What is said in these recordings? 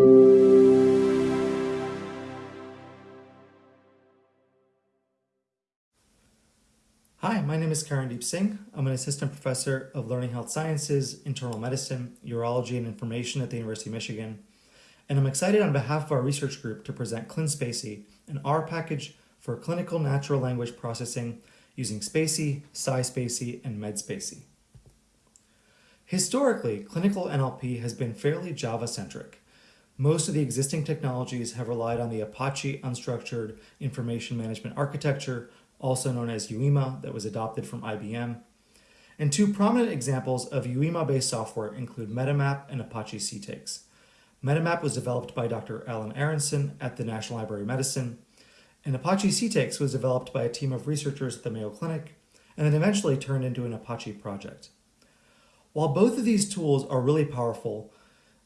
Hi, my name is Karandeep Singh. I'm an assistant professor of learning health sciences, internal medicine, urology, and information at the University of Michigan. And I'm excited on behalf of our research group to present ClinSpaCy, an R package for clinical natural language processing using SpaCy, SciSpaCy, and MedSpaCy. Historically, clinical NLP has been fairly Java-centric. Most of the existing technologies have relied on the Apache Unstructured Information Management Architecture also known as UIMA, that was adopted from IBM. And two prominent examples of UIMA-based software include MetaMap and Apache CTAKES. MetaMap was developed by Dr. Alan Aronson at the National Library of Medicine, and Apache CTAKES was developed by a team of researchers at the Mayo Clinic, and then eventually turned into an Apache project. While both of these tools are really powerful,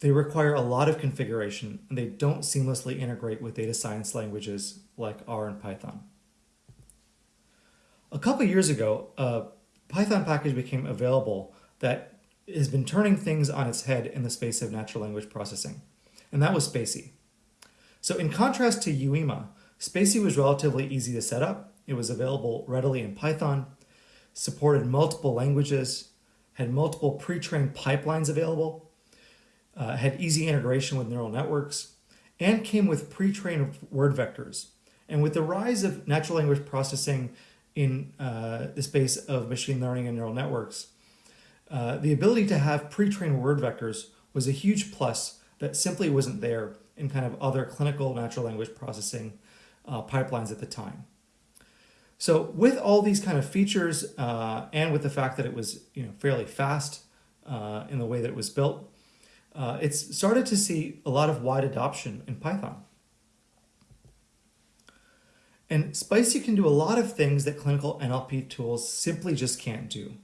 they require a lot of configuration, and they don't seamlessly integrate with data science languages like R and Python. A couple years ago, a Python package became available that has been turning things on its head in the space of natural language processing, and that was SpaCy. So in contrast to UIMA, SpaCy was relatively easy to set up. It was available readily in Python, supported multiple languages, had multiple pre-trained pipelines available, uh, had easy integration with neural networks, and came with pre-trained word vectors. And with the rise of natural language processing in uh, the space of machine learning and neural networks. Uh, the ability to have pre-trained word vectors was a huge plus that simply wasn't there in kind of other clinical natural language processing uh, pipelines at the time. So with all these kind of features uh, and with the fact that it was you know fairly fast uh, in the way that it was built, uh, it's started to see a lot of wide adoption in Python. And SpaCy can do a lot of things that clinical NLP tools simply just can't do.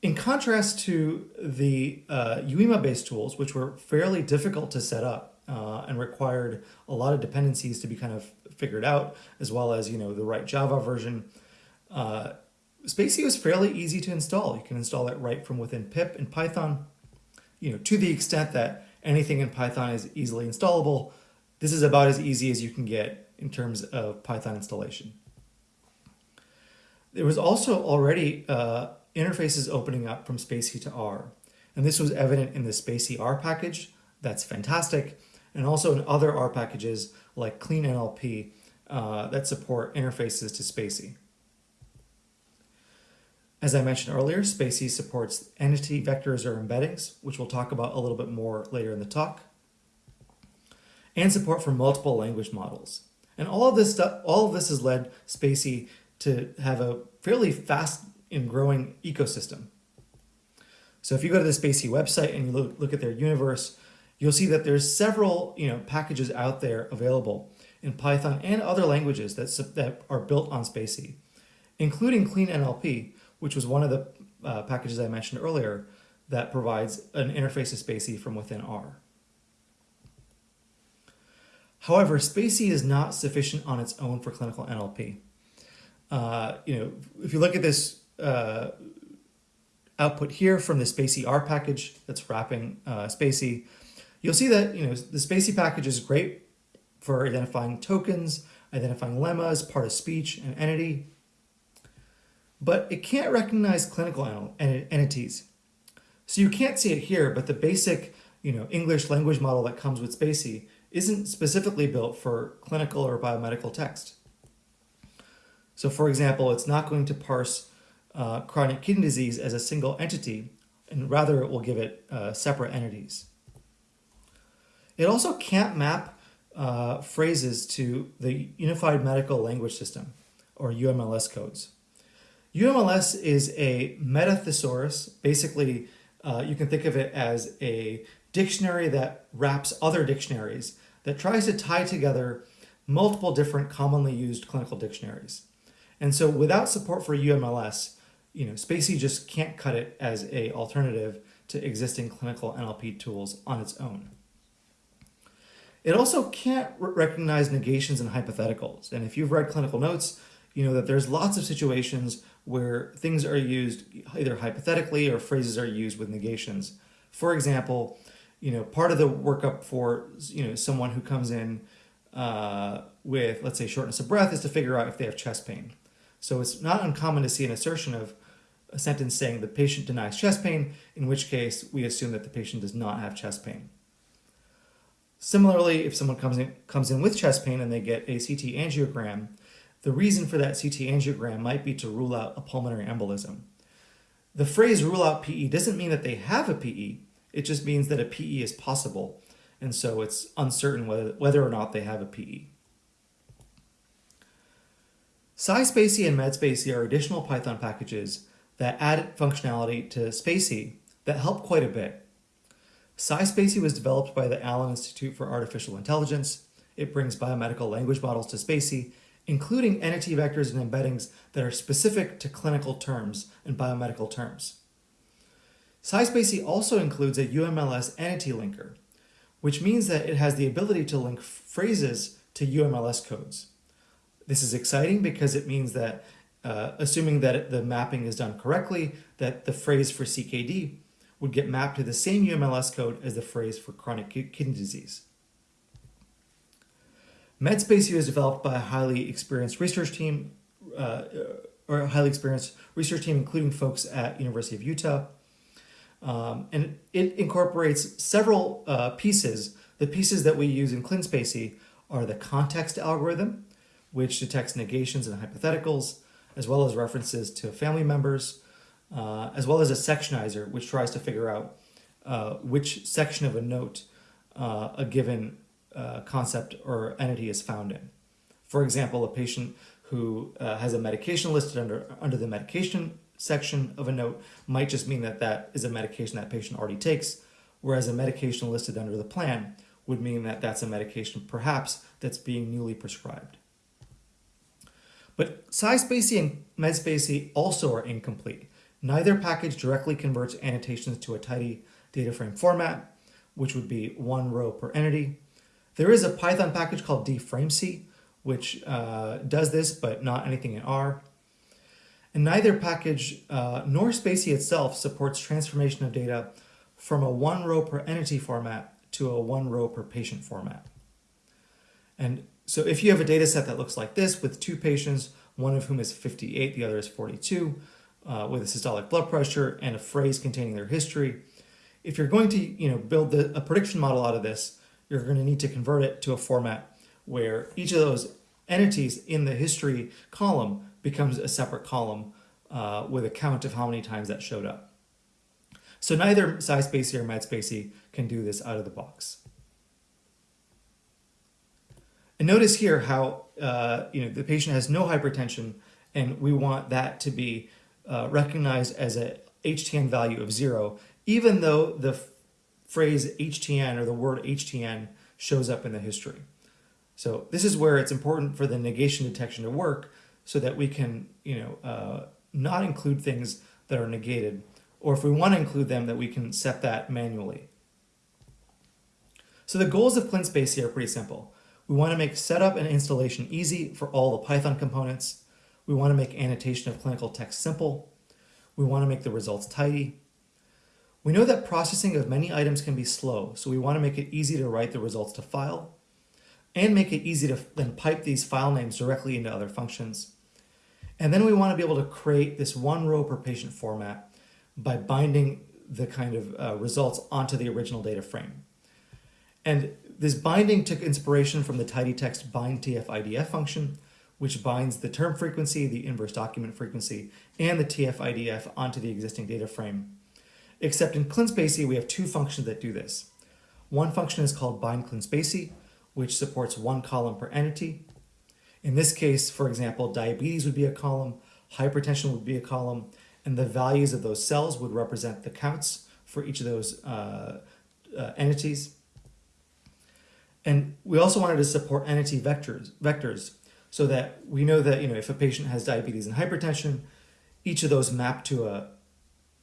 In contrast to the uh, UIMA-based tools, which were fairly difficult to set up uh, and required a lot of dependencies to be kind of figured out, as well as you know the right Java version, uh, SpaCy was fairly easy to install. You can install it right from within pip in Python, you know, to the extent that anything in Python is easily installable, this is about as easy as you can get in terms of Python installation. There was also already uh, interfaces opening up from SpaCy to R, and this was evident in the SpaCy R package. That's fantastic, and also in other R packages like CleanNLP uh, that support interfaces to SpaCy. As I mentioned earlier, SpaCy supports entity vectors or embeddings, which we'll talk about a little bit more later in the talk and support for multiple language models. And all of this stuff, all of this has led SpaCy to have a fairly fast and growing ecosystem. So if you go to the SpaCy website and you look, look at their universe, you'll see that there's several you know packages out there available in Python and other languages that, that are built on SpaCy, including CleanNLP, which was one of the uh, packages I mentioned earlier that provides an interface to SpaCy from within R. However, SpaCy is not sufficient on its own for clinical NLP. Uh, you know, if you look at this uh, output here from the SpaCy R package that's wrapping uh, SpaCy, you'll see that you know the SpaCy package is great for identifying tokens, identifying lemmas, part of speech, and entity, but it can't recognize clinical entities. So you can't see it here, but the basic you know English language model that comes with SpaCy isn't specifically built for clinical or biomedical text. So for example, it's not going to parse uh, chronic kidney disease as a single entity, and rather it will give it uh, separate entities. It also can't map uh, phrases to the Unified Medical Language System, or UMLS codes. UMLS is a meta thesaurus. Basically, uh, you can think of it as a dictionary that wraps other dictionaries that tries to tie together multiple different commonly used clinical dictionaries. And so without support for UMLS, you know, spaCy just can't cut it as a alternative to existing clinical NLP tools on its own. It also can't recognize negations and hypotheticals. And if you've read clinical notes, you know that there's lots of situations where things are used either hypothetically or phrases are used with negations. For example, you know, part of the workup for you know someone who comes in uh, with let's say shortness of breath is to figure out if they have chest pain. So it's not uncommon to see an assertion of a sentence saying the patient denies chest pain, in which case we assume that the patient does not have chest pain. Similarly, if someone comes in, comes in with chest pain and they get a CT angiogram, the reason for that CT angiogram might be to rule out a pulmonary embolism. The phrase rule out PE doesn't mean that they have a PE, it just means that a PE is possible, and so it's uncertain whether, whether or not they have a PE. SciSpaCy and MedSpaCy are additional Python packages that add functionality to spaCy that help quite a bit. SciSpaCy was developed by the Allen Institute for Artificial Intelligence. It brings biomedical language models to spaCy, including entity vectors and embeddings that are specific to clinical terms and biomedical terms. SciSpaCy also includes a UMLS entity linker, which means that it has the ability to link phrases to UMLS codes. This is exciting because it means that, uh, assuming that the mapping is done correctly, that the phrase for CKD would get mapped to the same UMLS code as the phrase for chronic kidney disease. MedSpaCy was developed by a highly experienced research team, uh, or a highly experienced research team, including folks at University of Utah. Um, and it incorporates several uh, pieces. The pieces that we use in ClinSpaCy are the context algorithm, which detects negations and hypotheticals, as well as references to family members, uh, as well as a sectionizer, which tries to figure out uh, which section of a note uh, a given uh, concept or entity is found in. For example, a patient who uh, has a medication listed under, under the medication section of a note might just mean that that is a medication that patient already takes, whereas a medication listed under the plan would mean that that's a medication perhaps that's being newly prescribed. But SciSpaCy and MedSpaCy also are incomplete. Neither package directly converts annotations to a tidy data frame format, which would be one row per entity. There is a Python package called dframcy, which uh, does this, but not anything in R. And neither package uh, nor spaCy itself supports transformation of data from a one row per entity format to a one row per patient format. And so if you have a data set that looks like this with two patients, one of whom is 58, the other is 42, uh, with a systolic blood pressure and a phrase containing their history, if you're going to you know, build the, a prediction model out of this, you're going to need to convert it to a format where each of those entities in the history column becomes a separate column uh, with a count of how many times that showed up. So neither SciSpaCy or MedSpaCy can do this out of the box. And notice here how uh, you know the patient has no hypertension and we want that to be uh, recognized as a HTN value of zero, even though the phrase HTN or the word HTN shows up in the history. So this is where it's important for the negation detection to work so that we can, you know, uh, not include things that are negated, or if we want to include them, that we can set that manually. So the goals of ClinSpaCy here are pretty simple. We want to make setup and installation easy for all the Python components. We want to make annotation of clinical text simple. We want to make the results tidy. We know that processing of many items can be slow, so we want to make it easy to write the results to file and make it easy to then pipe these file names directly into other functions. And then we want to be able to create this one row per patient format by binding the kind of uh, results onto the original data frame. And this binding took inspiration from the tidytext bind TF-IDF function, which binds the term frequency, the inverse document frequency, and the TF-IDF onto the existing data frame. Except in ClinSpaCy, we have two functions that do this. One function is called bind ClinSpaCy, which supports one column per entity. In this case, for example, diabetes would be a column, hypertension would be a column, and the values of those cells would represent the counts for each of those uh, uh, entities. And we also wanted to support entity vectors, vectors so that we know that you know if a patient has diabetes and hypertension, each of those map to a,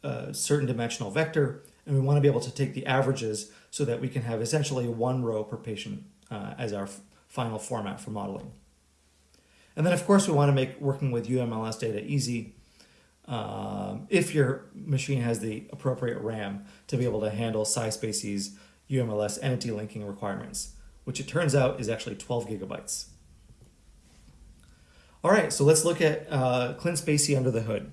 a certain dimensional vector, and we want to be able to take the averages so that we can have essentially one row per patient uh, as our final format for modeling. And then of course we want to make working with UMLS data easy um, if your machine has the appropriate RAM to be able to handle SciSpaCy's UMLS entity linking requirements, which it turns out is actually 12 gigabytes. All right, so let's look at uh, ClinSpaCy under the hood.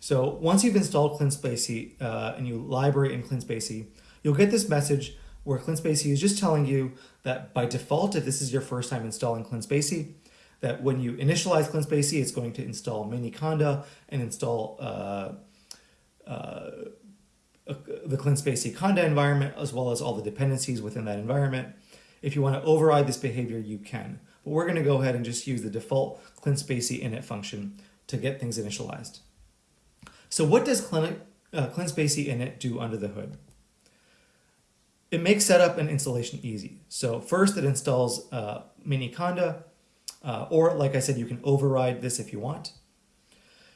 So once you've installed ClinSpaCy uh, and you library in ClinSpaCy, you'll get this message where ClinSpaCy is just telling you that by default, if this is your first time installing ClinSpaCy, that when you initialize ClinSpaCy, it's going to install Miniconda and install uh, uh, the ClinSpaCy Conda environment, as well as all the dependencies within that environment. If you want to override this behavior, you can. But we're going to go ahead and just use the default ClinSpaCy init function to get things initialized. So what does Clin uh, ClinSpaCy init do under the hood? It makes setup and installation easy. So first it installs uh, Miniconda, uh, or like I said, you can override this if you want.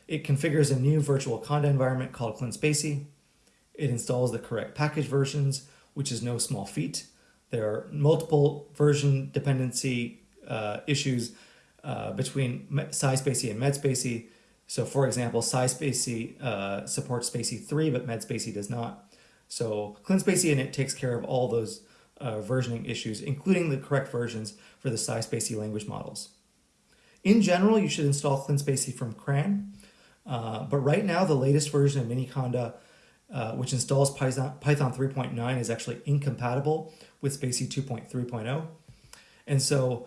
It configures a new virtual Conda environment called ClinSpaCy. It installs the correct package versions, which is no small feat. There are multiple version dependency uh, issues uh, between SciSpaCy and MedSpaCy. So for example, SciSpaCy uh, supports spaCy 3, but MedSpaCy does not. So ClinSpaCy and it takes care of all those uh, versioning issues, including the correct versions for the SciSpaCy language models. In general, you should install ClinSpaCy from CRAN, uh, but right now the latest version of Miniconda, uh, which installs Python, Python 3.9, is actually incompatible with spaCy 2.3.0. And so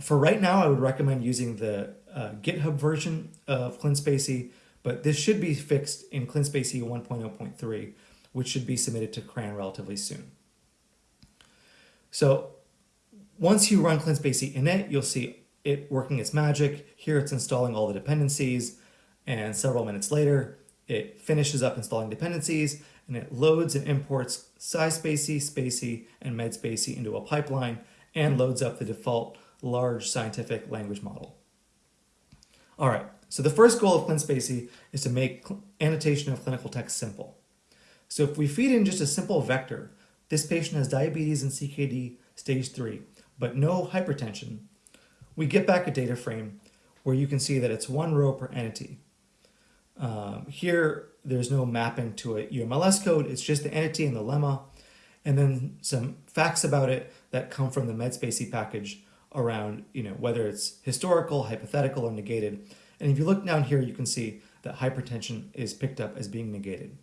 for right now, I would recommend using the uh, GitHub version of ClinSpaCy, but this should be fixed in ClinSpaCy 1.0.3 which should be submitted to CRAN relatively soon. So once you run ClinSpaCy init, you'll see it working its magic. Here it's installing all the dependencies, and several minutes later, it finishes up installing dependencies, and it loads and imports SciSpaCy, SpaCy, and MedSpaCy into a pipeline, and loads up the default large scientific language model. All right, so the first goal of ClinSpaCy is to make annotation of clinical text simple. So if we feed in just a simple vector, this patient has diabetes and CKD stage 3, but no hypertension, we get back a data frame where you can see that it's one row per entity. Um, here, there's no mapping to a UMLS code, it's just the entity and the lemma, and then some facts about it that come from the MedSpaCy package around you know whether it's historical, hypothetical, or negated. And if you look down here, you can see that hypertension is picked up as being negated.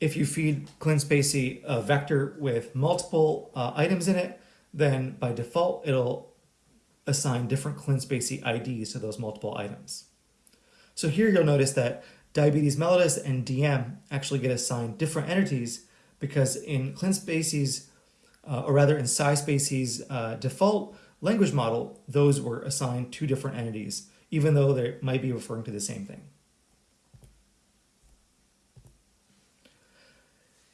If you feed ClinSpaCy a vector with multiple uh, items in it, then by default, it'll assign different ClinSpaCy IDs to those multiple items. So here you'll notice that diabetes mellitus and DM actually get assigned different entities because in ClinSpaCy's, uh, or rather in SciSpaCy's uh, default language model, those were assigned two different entities, even though they might be referring to the same thing.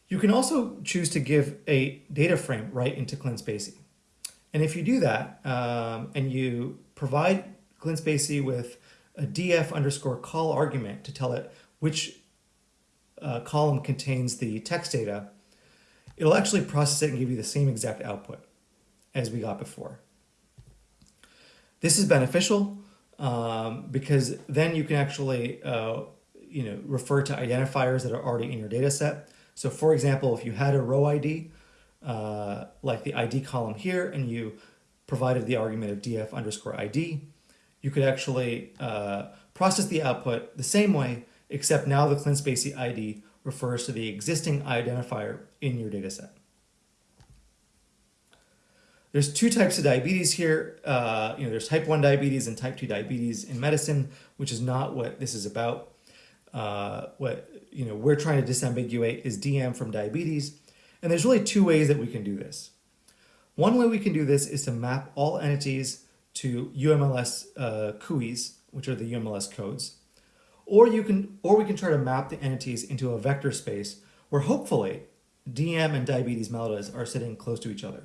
You can also choose to give a data frame right into ClinSpaCy. And if you do that, um, and you provide ClinSpaCy with a df underscore col argument to tell it which uh, column contains the text data, it'll actually process it and give you the same exact output as we got before. This is beneficial um, because then you can actually uh, you know, refer to identifiers that are already in your data set. So for example, if you had a row ID, uh, like the ID column here, and you provided the argument of df underscore ID, you could actually uh, process the output the same way, except now the ClinSpaCy ID refers to the existing identifier in your dataset. There's two types of diabetes here. Uh, you know, there's type 1 diabetes and type 2 diabetes in medicine, which is not what this is about. Uh, what you know we're trying to disambiguate is DM from diabetes. And there's really two ways that we can do this. One way we can do this is to map all entities to UMLS uh, CUIs, which are the UMLS codes. Or you can, or we can try to map the entities into a vector space where hopefully DM and diabetes mellitus are sitting close to each other.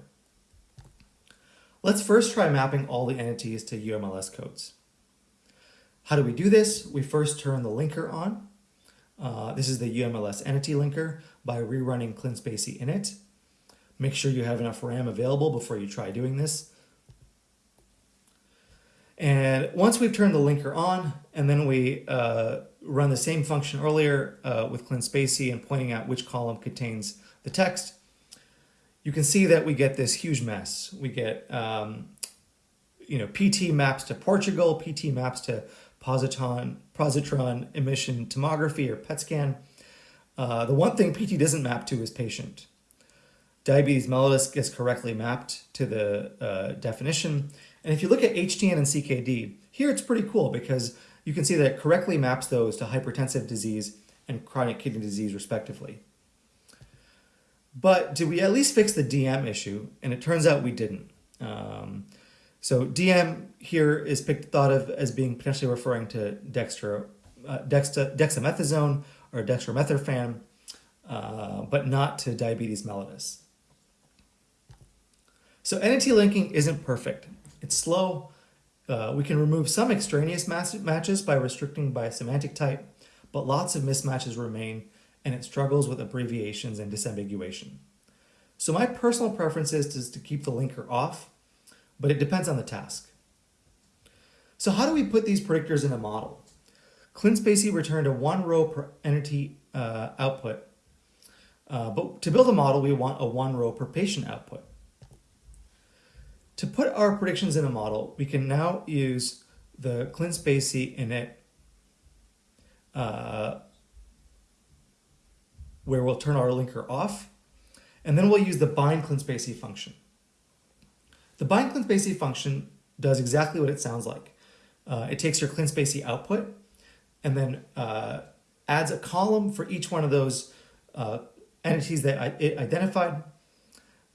Let's first try mapping all the entities to UMLS codes. How do we do this? We first turn the linker on. Uh, this is the UMLS entity linker by rerunning ClinSpaCy init. Make sure you have enough RAM available before you try doing this. And once we've turned the linker on, and then we uh, run the same function earlier uh, with ClinSpaCy and pointing out which column contains the text, you can see that we get this huge mess. We get, um, you know, PT maps to Portugal, PT maps to positron, positron emission tomography or PET scan. Uh, the one thing PT doesn't map to is patient. Diabetes mellitus gets correctly mapped to the uh, definition. And if you look at HTN and CKD, here it's pretty cool because you can see that it correctly maps those to hypertensive disease and chronic kidney disease respectively. But did we at least fix the DM issue? And it turns out we didn't. Um, so DM here is picked, thought of as being potentially referring to dextro, uh, dexa, dexamethasone or dextromethorphan, uh, but not to diabetes mellitus. So entity linking isn't perfect. It's slow. Uh, we can remove some extraneous matches by restricting by semantic type, but lots of mismatches remain and it struggles with abbreviations and disambiguation. So my personal preference is to keep the linker off, but it depends on the task. So how do we put these predictors in a model? ClinSpaCy returned a one row per entity uh, output, uh, but to build a model, we want a one row per patient output. To put our predictions in a model, we can now use the ClinSpaCy init uh, where we'll turn our linker off, and then we'll use the bind ClinSpaCy function. The bind ClinSpaCy function does exactly what it sounds like. Uh, it takes your ClinSpaCy output and then uh, adds a column for each one of those uh, entities that it identified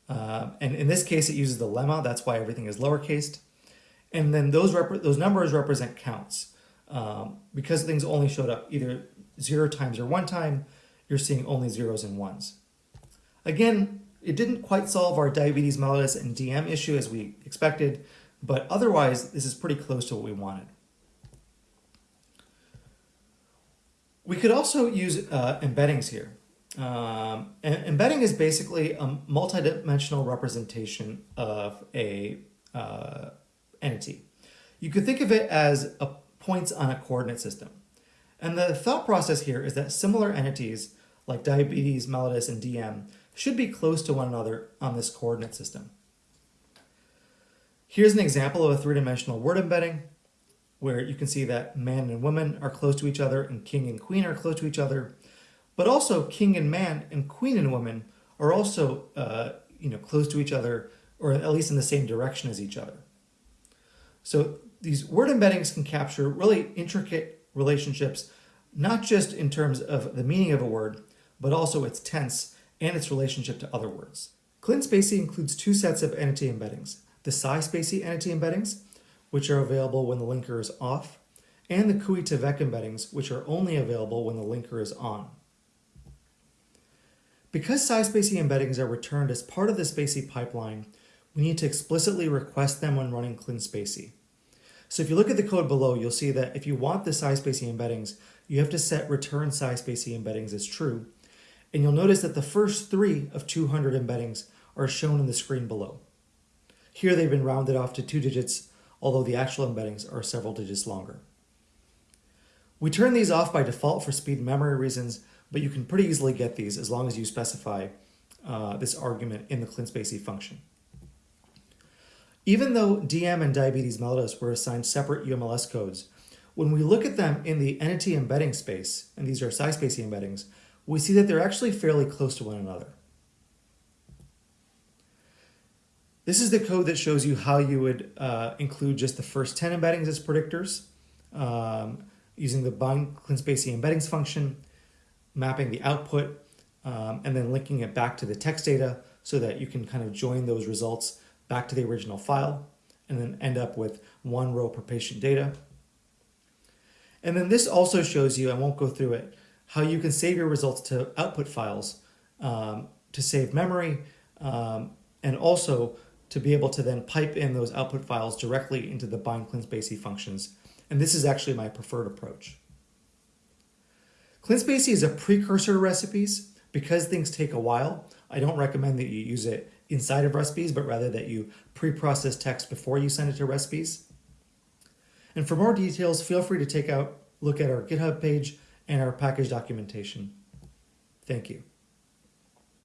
uh, and in this case, it uses the lemma. That's why everything is lowercased. And then those, those numbers represent counts. Um, because things only showed up either zero times or one time, you're seeing only zeros and ones. Again, it didn't quite solve our diabetes mellitus and DM issue as we expected, but otherwise, this is pretty close to what we wanted. We could also use uh, embeddings here. Um, embedding is basically a multidimensional representation of a uh, entity. You could think of it as points on a coordinate system. And the thought process here is that similar entities like diabetes, mellitus, and DM should be close to one another on this coordinate system. Here's an example of a three-dimensional word embedding where you can see that man and woman are close to each other and king and queen are close to each other but also king and man and queen and woman are also uh, you know close to each other or at least in the same direction as each other. So these word embeddings can capture really intricate relationships, not just in terms of the meaning of a word, but also its tense and its relationship to other words. ClinSpaCy includes two sets of entity embeddings, the SciSpaCy entity embeddings, which are available when the linker is off, and the cui2vec embeddings, which are only available when the linker is on. Because SciSpaCy embeddings are returned as part of the spaCy pipeline, we need to explicitly request them when running ClinSpaCy. So if you look at the code below, you'll see that if you want the SciSpaCy embeddings, you have to set return SciSpaCy embeddings as true. And you'll notice that the first three of 200 embeddings are shown in the screen below. Here they've been rounded off to two digits, although the actual embeddings are several digits longer. We turn these off by default for speed and memory reasons, but you can pretty easily get these as long as you specify uh, this argument in the ClinSpaCy function. Even though DM and diabetes mellitus were assigned separate UMLS codes, when we look at them in the entity embedding space, and these are SciSpaCy embeddings, we see that they're actually fairly close to one another. This is the code that shows you how you would uh, include just the first 10 embeddings as predictors um, using the bind ClinSpaCy embeddings function mapping the output, um, and then linking it back to the text data so that you can kind of join those results back to the original file and then end up with one row per patient data. And then this also shows you, I won't go through it, how you can save your results to output files um, to save memory um, and also to be able to then pipe in those output files directly into the bind ClinSpaCy functions. And this is actually my preferred approach. ClinSpaCy is a precursor to recipes. Because things take a while, I don't recommend that you use it inside of recipes, but rather that you pre-process text before you send it to recipes. And for more details, feel free to take out look at our GitHub page and our package documentation. Thank you.